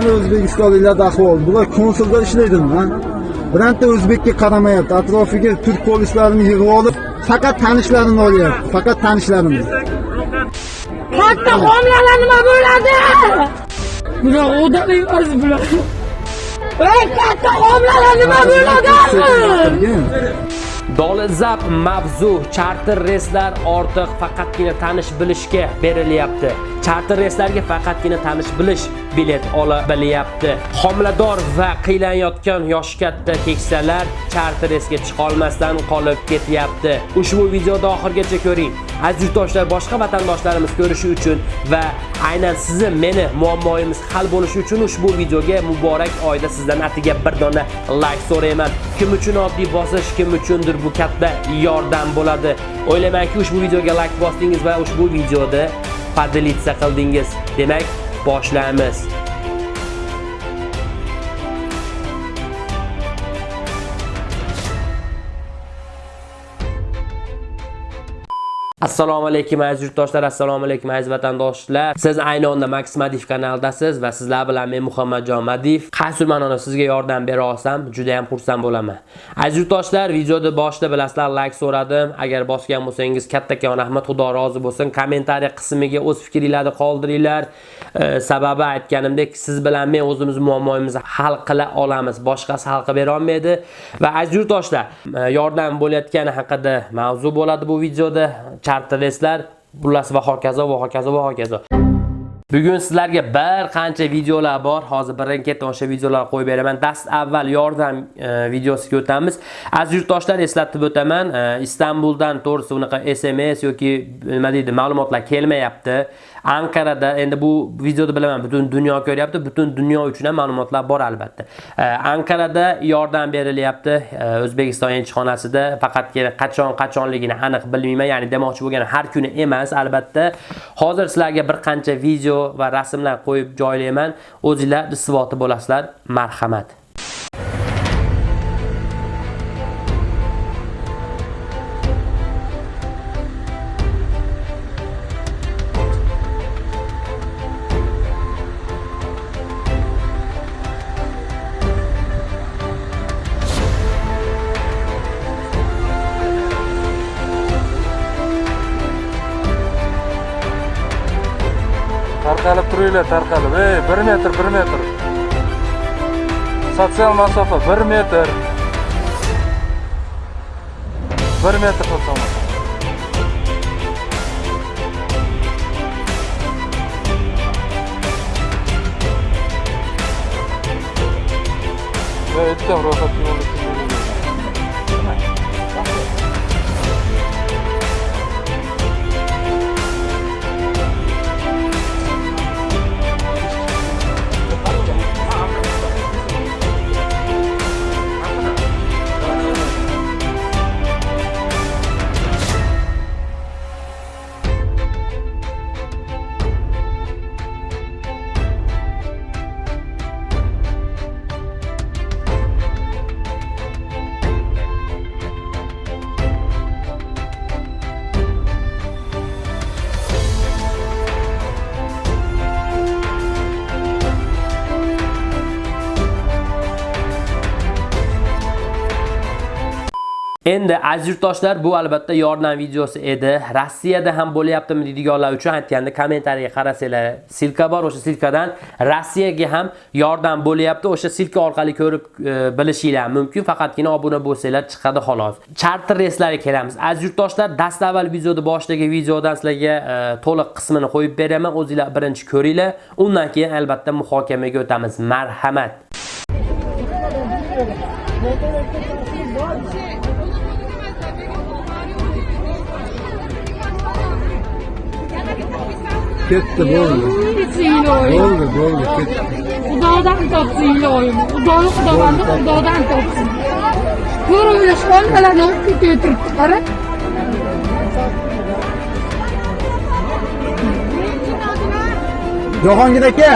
Mana O'zbekistonliklarda ahvol. Bular konsulda ishlaydimi, ha? Birorta o'zbekka qaramayapti. Atrofiga turk polislarini yig'ib olib, faqat tanishlarini olyapti. Faqat tanishlarini. Katta homilalar nima bo'ladi? Bular odam emas bular. Ey katta homilalar nima bo'ladi? Dolzarb mavzu charter reyslar ortiq faqatgina tanish bilishga berilyapti. Charter reyslarga faqatgina tanish bilish bilet ola bilyapti. Homilador va qiylanayotgan yoshi katta keksalar charter reysga chiqa olmasdan qolib ketyapti. Ushbu videoda oxirgacha ko'ring. Aziz yurtdoshlar, boshqa vatandoshlarimiz ko'rishi uchun va aynan sizni meni muammoyimiz hal bo'lishi uchun ushbu videoga muborak oyda sizdan atiga bir dona like so'rayman. Kim uchun oddiy bosish, kim uchundir bu katta yordam bo'ladi. O'ylaymanki, ushbu videoga like bosdingiz va ushbu videoda podelitsa qildingiz. Demak, boshlaymiz. Assalomu alaykum aziz yurtdoshlar, assalomu alaykum aziz vatandoshlar. Siz ayni onda Max Madif kanaldasiz va sizlar bilan men Muhammadjon Madif. Qaysi ma'noda sizga yordam bera olsam, juda ham xursand bo'laman. Aziz yurtdoshlar, videoda boshida bilasizlar like so'radim. Agar bosgan bo'lsangiz kattakon rahmat, Xudo rozi bo'lsin. Kommentariy qismiga o'z fikringizni qoldiringlar. E, sababi aytganimdek, siz bilan men o'zimiz muammomizni hal qila olamiz. Boshqasi hal qilib bera olmaydi. Va aziz yurtdoshlar, e, yordam bo'layotgani haqida mavzu bo'ladi bu videoda. Charterreslar, xullas va hokazo va hokazo va hokazo. Bugun sizlarga bir qancha videolar bor. Hozir birin-ketin o'sha videolarni qo'yib beraman. Dast avval yordam e, videosiga o'tamiz. Aziz yurtdoshlar eslatib o'taman, e, Istanbuldan to'g'risi unaqa SMS yoki e, nima deydi, ma'lumotlar kelmayapti. Ankarada endi bu videoda bilaman, butun dunyo ko'ryapti, butun dunyo uchun ham ma'lumotlar bor albatta. Ankarada yordam berilyapti O'zbekiston elchixonasida, faqatgina qachon qachonligini aniq bilmayman, ya'ni demoqchi bo'lgan har kuni emas, albatta. Hozir sizlarga bir qancha video va rasmlar qo'yib joylayman. O'zingizlar isboti bo'lasizlar. Marhamat. Tarqalib turinglar tarqalib ey bir metr bir metr sotsial masofa bir metr bir metr Endi aziz yurtdoshlar, bu albatta yordam videosi edi. Rossiyada ham bo'lyaptimi deydiganlar uchun aytganda kommentariyaga qarasanglar, silka bor, o'sha silkadan Rossiyaga ham yordam bo'lyapti. O'sha silka orqali ko'rib e, bilishinglar mumkin. Faqatgina obuna bo'lsanglar chiqadi xolos. Charter reyslarga kelamiz. Aziz yurtdoshlar, dastavval videoda boshdagi videodan sizlarga e, to'liq qismini qo'yib beraman. O'zingizlar birinchi ko'ringlar. Undan keyin albatta muhokamaga o'tamiz. Marhamat. Ketdi, bo'ldi. Bo'ldi, bo'ldi, ketdi. Xudodan topsin iloyim. Xudoni xudovandi xudodan topsin. Ko'ringlar homilalarni olib ketib turibdi, qara. Jahongir aka.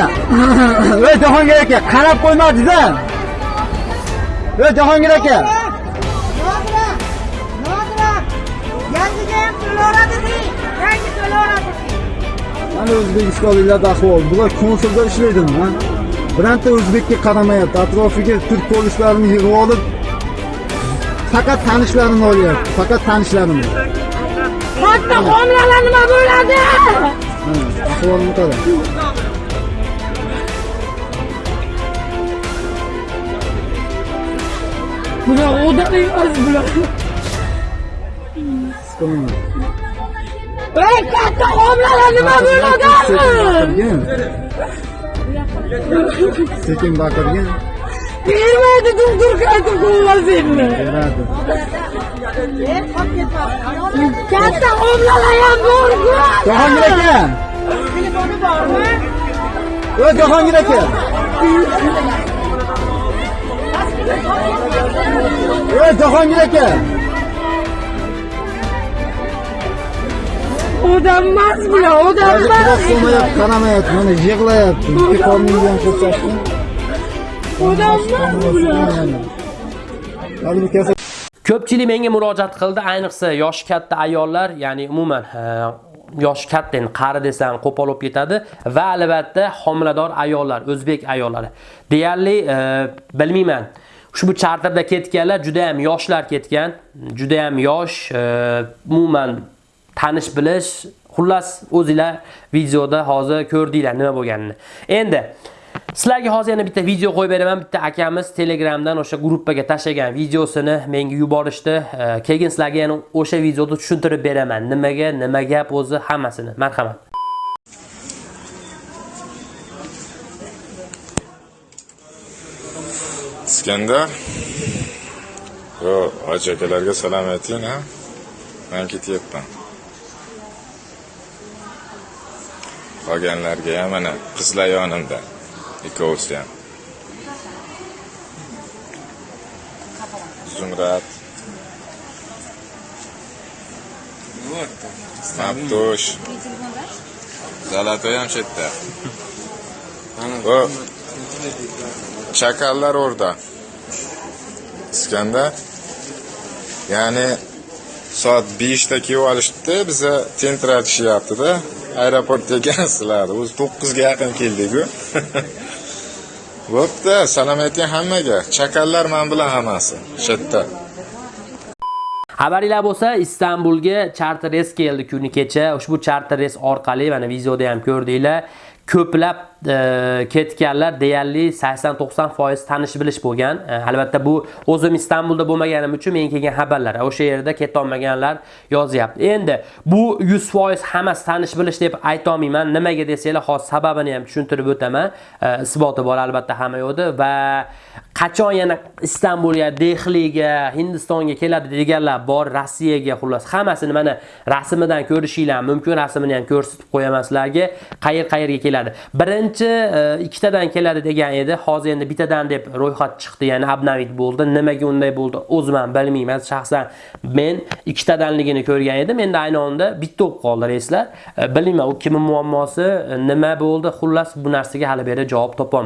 Ey Jahongir aka, qarab qo'ymadingiz-a? Ey Jahongir aka. Nodira, Nodira, yangiga ham to'lovladimi? Yangi to'lovladimi? Mana O'zbekistonliklarda ahvol. Bular konsulda ishlaydimi, ha? birorta o'zbekka qaramayapti atrofiga turk polislarini yig'ib olib faqat tanishlarini olyapti faqat tanishlarini Katta homilalar nima bo'ladi? ahvolni qara Bular odam emas bular. Siqilma. Ey, katta homilalar nima bo'ladi? sekin baqirgin Bermaydi doktor qaytib qo'ymasinmi? beradi Katta homilalar ham bor-ku. jahongir aka Telefoni bormi? Yo jahongir aka Yo jahongir aka Odam emas bular, odam emas. qaramayapti mana yig'layapti ikki qorningizni ham ko'rsatdim Odam emas bular. Ko'pchilik menga murojaat qildi, ayniqsa yoshi katta ayollar, ya'ni umuman yoshi katta endi qari desam qo'pol bo'lib ketadi. Va albatta homilador ayollar, o'zbek ayollari. Deyarli e, bilmayman. Ushbu charterda ketganlar juda ham yoshlar ketgan, juda ham yosh, e, umuman tanish bilish, xullas o'zingizlar videoda hozir ko'rdinglar nima bo'lganini. Endi Sizlarga hozir yana bitta video qo'yib beraman. Bitta akamiz Telegramdan o'sha gruppaga tashlagan videosini menga yuborishdi. Keyin sizlarga yana o'sha videoda tushuntirib beraman. Nimaga, nima gap o'zi hammasini. Marhamat. iskandar yo hoji akalarga salom ayting ha Men ketyapman qolganlarga ham mana qizlar yonimda. İkkovisi ham. Zumrad. Mabtush zalatoy ham shu yerda. O chakallar o'rda. İskandar. Ya'ni soat beshda kelib olishibdi biza tentratishyaptida aeroportga ekansizlar o'zi to'qqizga yaqin keldiku. Bo'pti. Salom ayting hammaga. Chakallar man bilan hammasi. Shu yerda. Xabaringlar bo'lsa, Istanbulga charter reys keldi kuni kecha. Ushbu charter reys orqali mana videoda ham ko'rdinglar. Ko'plab ketganlar deyarli 80-90% tanish bilish bo'lgan. Albatta bu o'zim Istanbulda bo'lmaganim uchun men kelgan xabarlar. O'sha yerda keta olmaganlar yozyapti. Endi bu 100% hammasi tanish bilish deb ayta olmayman. Nimaga desanglar, hozir sababini ham tushuntirib o'taman. Isboti bor albatta hamma yoqda va qachon yana Istanbulga, Dehliga, Hindistonga keladi deganlar bor, Rossiyaga xullas hammasini mana rasmidan ko'rishinglar mumkin. Rasmini ham ko'rsatib qo'yaman sizlarga. Qayer-qayerga keladi. Birinchi birinchi e, ikkitadan keladi degan edi. Hozir endi bittadan deb ro'yxat chiqdi, ya'ni abnavit bo'ldi. Nimaga unday bo'ldi? O'zim ham bilmayman. Shaxsan men ikkitadanligini ko'rgan edim. Endi ayni onda bitta bo'lib qoldi reyslar. E, bilmayman, u kimning muammosi, e, nima bo'ldi? Xullas bu narsaga hali beri javob topa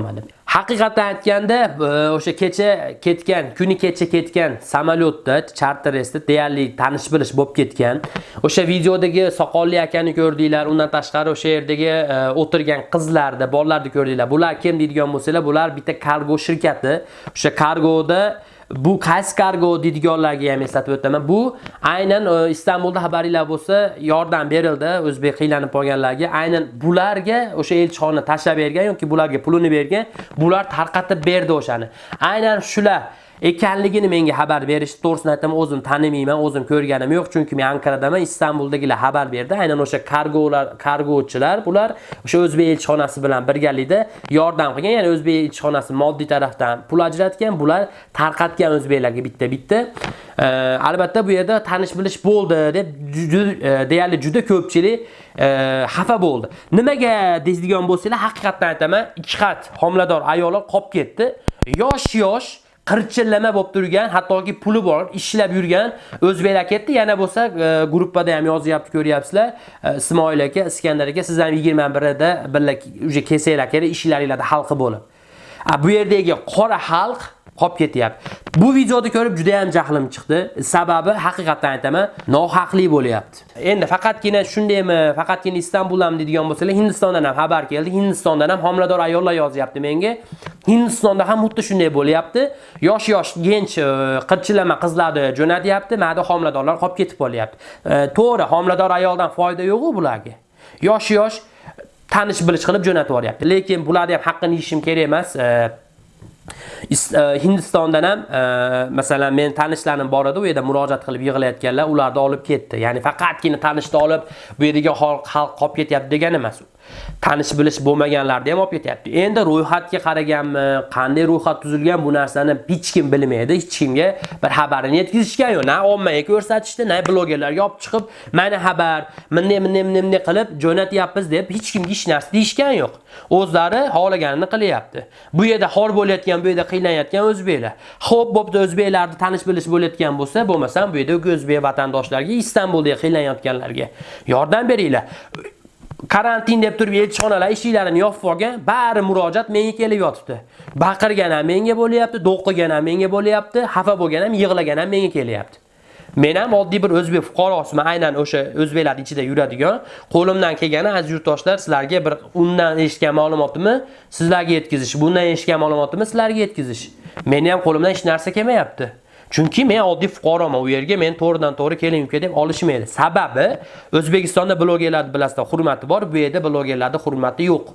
Haqiqatan aytganda, e, o'sha kecha ketgan, kuni kecha ketgan samolyotda, charter reysda deyarli tanish bilish bo'lib ketgan. O'sha videodagi soqolli akani ko'rdinglar, undan tashqari o'sha yerdagi e, o'tirgan qizlarni, bolalarni ko'rdinglar. Bular kim deydigan bo'lsanglar, bular bitta kargo shirkati. O'sha kargoda bu qaysi kargo deydiganlarga ham eslatib o'taman. Bu aynan e, Istanbulda xabaringlar bo'lsa, yordam berildi o'zbek qiylanib qolganlarga. Aynan bularga o'sha elchixona tashlab bergan yoki bularga pulini bergan, bular tarqatib berdi o'shani. Aynan shular ekanligini menga xabar berishdi. To'g'risini aytaman, o'zim tanimayman, o'zim ko'rganim yo'q, chunki men Ankaradaman, Istanbuldagilar xabar berdi. Aynan o'sha kargolar, kargochilar bular o'sha o'zbek elchixonasi bilan birgalikda yordam qilgan, ya'ni o'zbek elchixonasi moddiy tarafdan pul ajratgan, bular tarqatgan o'zbeklarga bitta-bitta. Albatta bu yerda tanish bilish bo'ldi deb e, deyarli juda ko'pchilik e, xafa bo'ldi. Nimaga deydigan bo'lsanglar, haqiqatdan aytaman, ikki xat homilador ayollar qolib ketdi. Yosh-yosh qirchillama bo'lib turgan, hattoki puli bor, ishlab yurgan o'zbek ketdi. Yana bo'lsa, e, guruhpada ham yozyapti, ko'ryapsizlar. E, Ismoil aka, Iskandar aka, siz ham 21-da birga uje kelsanglar kerak, ishlaringizda xalqi bo'lib. A, bu yerdagi qora xalq qolib ketyapti. Bu videoni ko'rib juda ham jahlim chiqdi. Sababi haqiqatan aytaman, nohaqli bo'lyapti. Endi faqatgina shundaymi, faqatgina Istanbuldan deydigan bo'lsalar, Hindistondan ham xabar keldi. Hindistondan ham homilador ayollar yozyapti menga. Hindistonda ham xuddi shunday bo'lyapti. Yosh-yosh gench e, qirchilama qizlarni jo'natyapti, ma'da homiladorlar qolib ketib qolyapti. E, to'g'ri, homilador ayoldan foyda yo'q-ku bularga. Yosh-yosh e, tanish bilish qilib jo'natib yuboryapti. Lekin bularni ham haqqini yeyishim kerak emas. E, Hindistondan ham e, masalan men tanishlarim bor edi, u yerda murojaat qilib yig'layotganlar, ularni olib ketdi. Ya'ni faqatgina tanishni olib bu yerdagi xalq xalq qolib ketyapti degan emas. Tanish bilish bo'lmaganlarni ham olib ketyapti. Endi ro'yxatga qaraganmi, qanday ro'yxat tuzilgan bu narsani hech kim bilmaydi, hech kimga bir xabarini yetkazishgan yo'q. Na ommaga ko'rsatishdi, na blogerlarga olib chiqib, mana xabar, bunday bunday bunday bunday qilib jo'natyapmiz deb hech kimga hech narsa deyishgan yo'q. O'zlari xohlaganini qilyapti. Bu yerda xor bo'layotgan, bu yerda qiynayotgan o'zbeklar. Xo'p, bo'pti o'zbeklarni tanish bilish bo'layotgan bo'lsa, bo'lmasam bu yerda o'zbek vatandoshlarga Istanbulda qiynayotganlarga yordam beringlar. Karantin deb turib elchixonalar eshiklarini yopib olgan, bari murojaat menga kelib yotibdi. Baqirgan ham menga bo'lyapti, do'qqigan ham menga bo'lyapti, xafa bo'lgan ham, yig'lagan ham menga kelyapti. Men ham oddiy bir o'zbek fuqarosiman, aynan o'sha o'zbeklar ichida yuradigan. Qo'limdan kelgani aziz yurtdoshlar, sizlarga bir undan eshitgan ma'lumotimni sizlarga yetkazish, bundan eshitgan ma'lumotimni sizlarga yetkazish. Meni ham qo'limdan hech narsa kelmayapti. Chunki men oddiy fuqaroman. U yerga men to'g'ridan to'g'ri keling uka deb olishmaydi. Sababi O'zbekistonda blogerlarni bilasizlar, hurmati bor, bu yerda blogerlarning hurmati yo'q.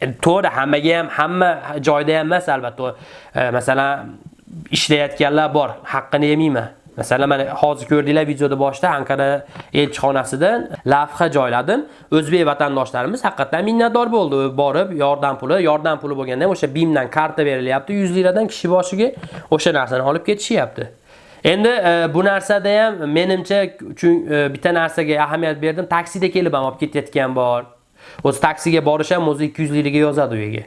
E, to'g'ri, hammaga ham hamma joyda ham emas albatta. E, masalan, ishlayotganlar bor, haqqini yemayman. Masalan, mana hozir ko'rdinglar videoda boshida Ankara elchixonasidan lavha joyladim. O'zbek vatandoshlarimiz haqiqatan minnatdor bo'ldi. Borib yordam puli, yordam puli bo'lganda ham o'sha BIMdan karta berilyapti 100 liradan kishi boshiga o'sha narsani olib ketishyapti. Endi e, bu narsada ham menimcha e, bitta narsaga ahamiyat berdim. Taksida kelib ham olib ketayotgan bor. O'zi taksiga borish ham o'zi 200 liraga yozadi u yerga.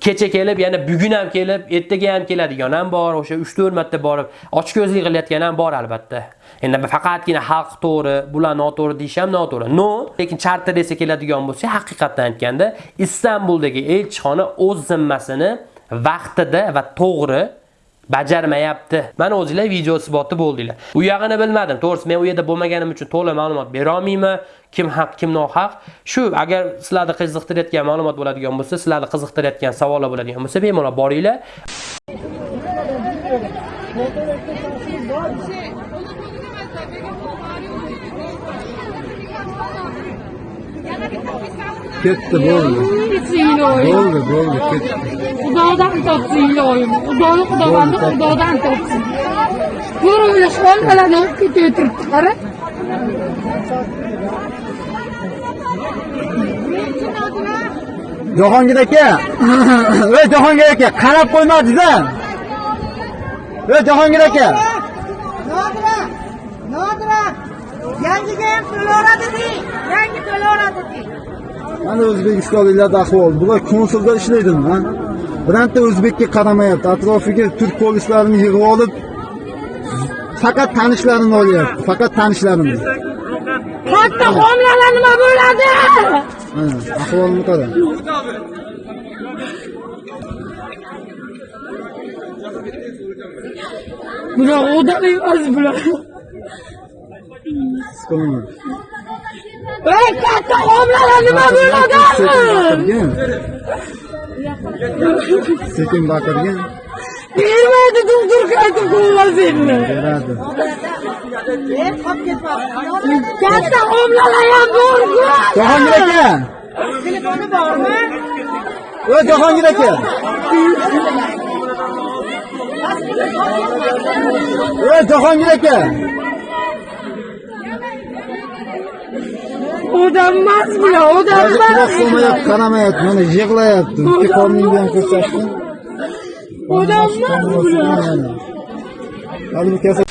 Kecha kelib, yana bugun ham kelib, ertaga ham keladigan ham bor, o'sha 3-4 marta borib, ochko'zlik qilayotgan ham bor albatta. Endi faqatgina xalq to'g'ri, bular noto'g'ri deyish ham noto'g'ri. No, lekin charter desa keladigan bo'lsa, haqiqatdan aytganda, Istanbuldagi elchixona o'z zimmasini vaqtida va to'g'ri bajarmayapti. Mana o'zingizlar video isboti bo'ldinglar. U yog'ini bilmadim. To'g'risi men u yerda bo'lmaganim uchun to'liq ma'lumot bera olmayman. Kim haq, kim nohaq. Shu agar sizlarni qiziqtirayotgan ma'lumot bo'ladigan bo'lsa, sizlarni qiziqtirayotgan savollar bo'ladigan bo'lsa, bemalol boringlar. Ketdi bo'ldi. Hingli o'yin. Bo'ldi, bo'ldi, ketdi. Xudodan topsin ilohim. Xudoni xudovandi xudodan topsin. Bir o'ylash olmalarni olib ketib turibdi, qara. Jahongir aka. Ey Jahongir aka, qarab qo'ymadingiz-a? Ey Jahongir aka. Nodira, Nodira, yangiga ham to'lovadi deng, yangi to'lovadi deng. Mana O'zbekistonliklarda ahvol. Bular konsulda ishlaydimi, ha? Birorta o'zbekka qaramayapti. Atrofiga turk polislarini yig'ib olib faqat tanishlarini olyapti. Faqat tanishlarini. Katta homilalar nima bo'ladi? Ahvolni qara. Bular odam emas bular. Siqilma. Ey katta homilalar nima bo'ladi? Baqirgan. Sekin baqirgan. Bermaydi doktor qaytib qo'ymasinmi? Beradi. Men qolib ketmoqchi. Katta homilalar ham bor-ku. Jahongir aka. Telefoni bormi? Ey Jahongir aka. Ey Jahongir aka. Odam emas bular, odam Hozir quloq solmayapti, qaramayapti. Mana yig'layapti. Ikki qorning bilan ko'rsatdi. Odam emas bular. Hali bu kasal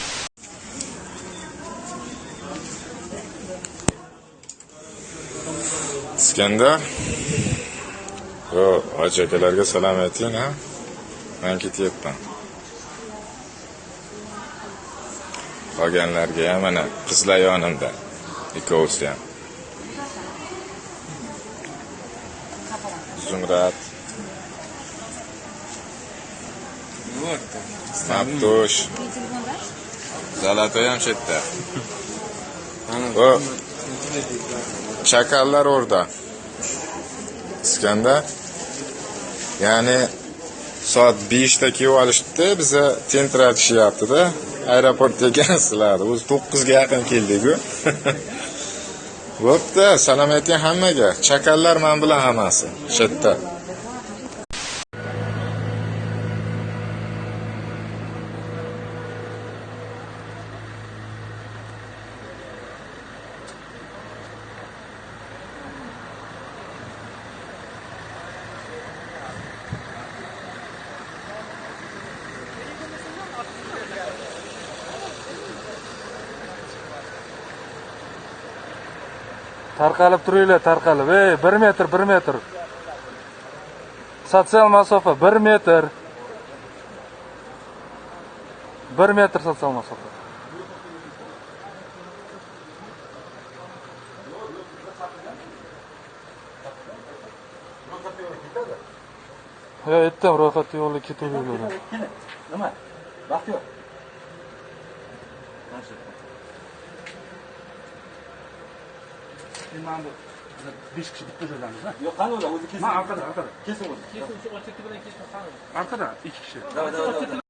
iskandar yo hoji akalarga salom ayting ha man ketyapman qolganlarga ham mana qizlar yonimda ikkovisi ham tush Zalatoy ham shu yerda. Chakallar orada iskanda Ya'ni soat 5 da kelib olishdi, biza tentratishyapti-da. Aeroportga ekansizlar. O'zi 9 ga yaqin keldik-ku. Bo'pti, salom ayting hammaga. Chakallar men bilan hammasi. Shu yerda. Tarqalib turinglar tarqalib. Ey bir metr bir metr. Sotsial masofa bir metr. Bir metr sotsial masofa. Yo aytdim ro'yxatda yo'lga ketaveradi nima? Vaqt yo'q. Mana bu besh kishi bitta joydamiz yo'q qani ular o'zi kesin orqada orqada kesin o'zi kesin shu ochakka bilan kesin orqada ikki kishi